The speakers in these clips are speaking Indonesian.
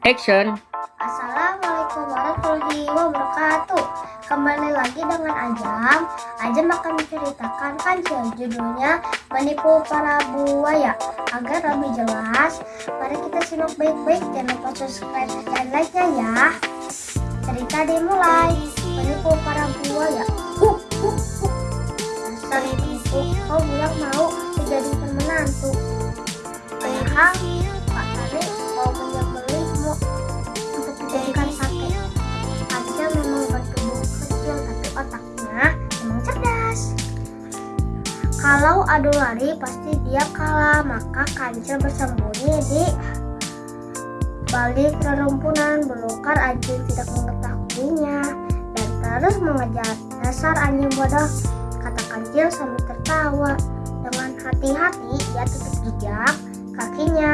Action. Assalamualaikum warahmatullahi wabarakatuh. Kembali lagi dengan Ajam. Ajam akan menceritakan kancil Judulnya Menipu Para Buaya. Agar lebih jelas Mari kita simak baik-baik. Jangan lupa subscribe dan like-nya ya. Cerita dimulai. Menipu para buaya. Uh, uh, uh. Dasar ibu Kau bilang mau dijadikan menantu Padahal Kalau adu lari pasti dia kalah, maka Kancil bersembunyi di balik rerumpunan. Belukar anjing tidak mengetahuinya. Dan terus mengejar. Dasar anjing bodoh kata Kancil sambil tertawa. Dengan hati-hati dia tutup jejak kakinya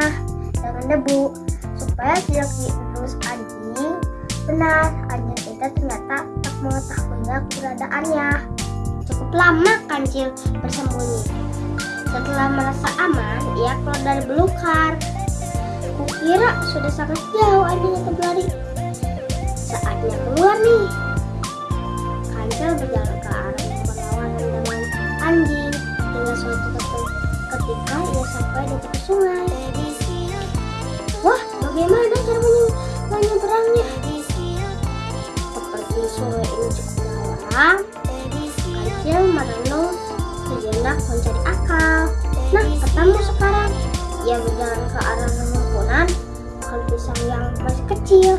dengan debu. Supaya tidak diurus anjing. Benar anjing itu ternyata tak mengetahui keberadaannya cukup lama kancil bersembunyi. Setelah merasa aman ia keluar dari belukar. Kukira sudah sangat jauh anjing itu berlari saatnya keluar nih. Kancil berjalan ke arah Nah, ketemu sekarang. Ia berjalan ke arah rumpunan pohon pisang yang masih kecil.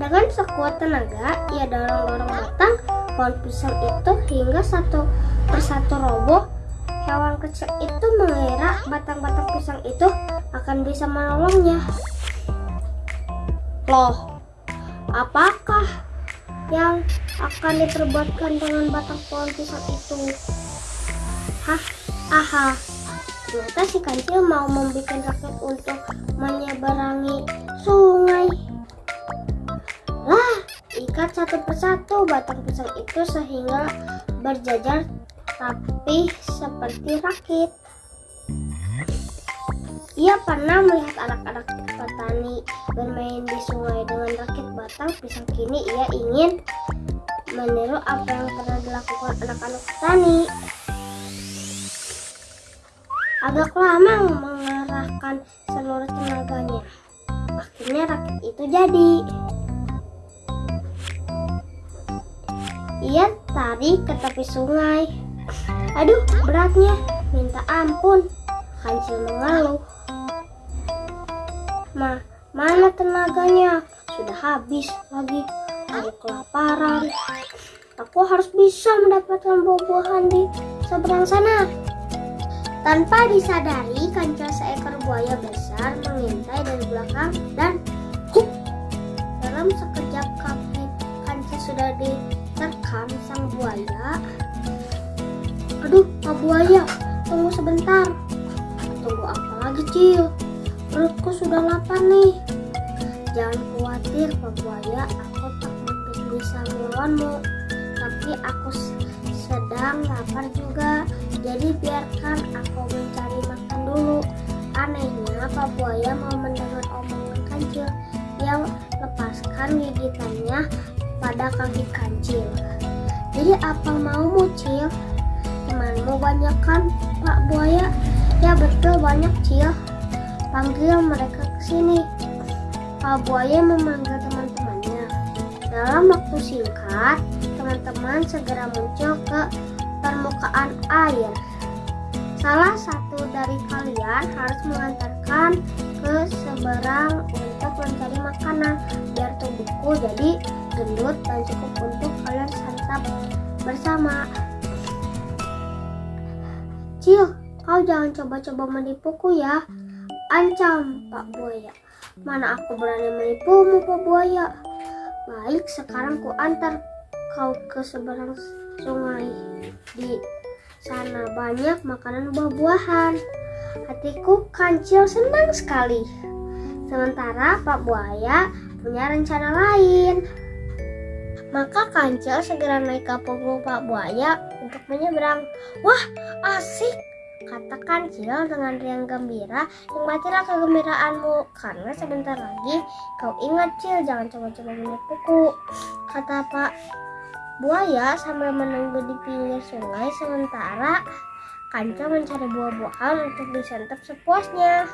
Dengan sekuat tenaga, ia dorong-dorong batang pohon pisang itu hingga satu persatu roboh. Hewan kecil itu mengira batang-batang pisang itu akan bisa menolongnya. Loh, apakah yang akan diperbuatkan dengan batang pohon pisang itu? Hah, aha, ternyata si kancil mau membuat raket untuk menyeberangi sungai. Lah, ikat satu persatu batang pisang itu sehingga berjajar tapi seperti rakit. Ia pernah melihat anak-anak petani bermain di sungai dengan rakit batang pisang. Kini ia ingin meniru apa yang pernah dilakukan anak-anak petani. Agak lama mengerahkan seluruh tenaganya. Akhirnya rakit itu jadi. Ia tarik ke tepi sungai. Aduh, beratnya. Minta ampun. Kancil mengeluh. Ma, mana tenaganya? Sudah habis lagi. Aku kelaparan. Aku harus bisa mendapatkan buah-buahan di seberang sana. Tanpa disadari, kancil seekor buaya besar mengintai dari belakang dan hup, dalam sekejap kaki kancil sudah diterkam sang buaya. Aduh, Pak Buaya, tunggu sebentar. Tunggu apa lagi, Cil? Perutku sudah lapar nih. Jangan khawatir, Pak Buaya, aku tak mungkin bisa melawanmu. Tapi aku sedang lapar juga, jadi biarkan aku mencari makan dulu. Anehnya, Pak Buaya mau mendengar omongan kancil yang lepaskan gigitannya pada kaki kancil. Jadi apa mau Cil? Temanmu banyak kan, Pak Buaya? Ya betul banyak, Cil. Panggil mereka ke sini. Pak Buaya memanggil teman-temannya. Dalam waktu singkat, teman-teman segera muncul ke permukaan air. Salah satu dari kalian harus mengantarkan ke seberang untuk mencari makanan biar tubuhku jadi gendut dan cukup untuk kalian santap bersama. Cil, kau jangan coba-coba menipuku ya. Ancam, Pak Buaya. Mana aku berani menipumu, Pak Buaya. Baik, sekarang ku antar kau ke seberang sungai. Di sana banyak makanan buah-buahan. Hatiku kancil senang sekali. Sementara Pak Buaya punya rencana lain. Maka kancil segera naik ke punggung Pak Buaya untuk menyeberang. Wah, asik! Kata kancil dengan riang gembira, nikmatilah kegembiraanmu, karena sebentar lagi kau ingat cil, jangan coba-coba menipuku. Kata Pak Buaya sambil menunggu di pinggir sungai sementara kancil mencari buah-buahan untuk disantap sepuasnya.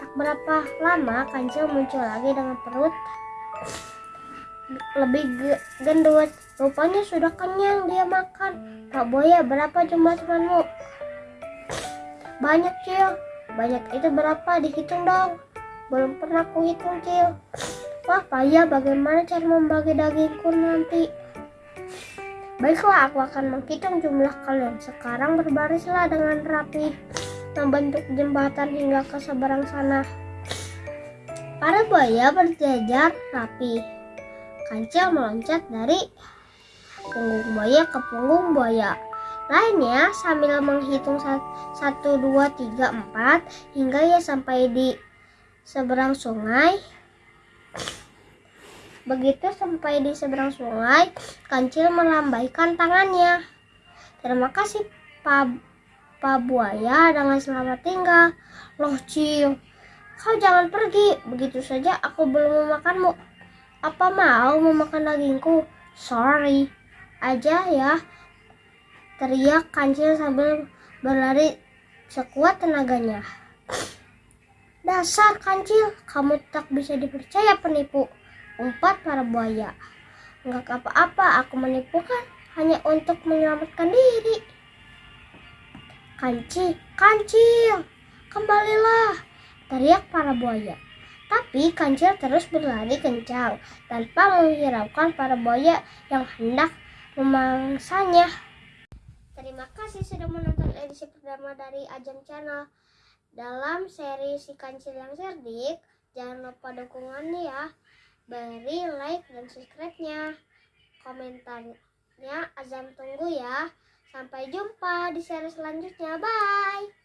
Tak berapa lama kancil muncul lagi dengan perut lebih gendut. Rupanya sudah kenyang dia makan. Pak Buaya, berapa jumlah temanmu? Banyak, Cil. Banyak itu berapa? Dihitung dong. Belum pernah kuhitung, Cil. Wah, payah bagaimana cara membagi dagingku nanti? Baiklah, aku akan menghitung jumlah kalian. Sekarang berbarislah dengan rapi, membentuk jembatan hingga ke seberang sana. Para buaya berjajar rapi. Kancil meloncat dari punggung buaya ke punggung buaya. Lainnya sambil menghitung 1, 2, 3, 4 hingga ia sampai di seberang sungai. Begitu sampai di seberang sungai, kancil melambaikan tangannya. Terima kasih, Pak, Pak Buaya, dengan selamat tinggal. Loh, Cil, kau jangan pergi. Begitu saja aku belum memakanmu. Apa mau memakan dagingku? Sorry, aja ya. Teriak kancil sambil berlari sekuat tenaganya. Dasar kancil, kamu tak bisa dipercaya penipu. Umpat para buaya. Enggak apa-apa, aku menipu kan hanya untuk menyelamatkan diri. Kancil, kancil, kembalilah, teriak para buaya. Tapi kancil terus berlari kencang tanpa menghiraukan para buaya yang hendak memangsanya. Terima kasih sudah menonton edisi pertama dari Ajam Channel. Dalam seri si kancil yang cerdik, jangan lupa dukungannya ya beri like dan subscribe-nya. Komentarnya Azam tunggu ya. Sampai jumpa di seri selanjutnya. Bye.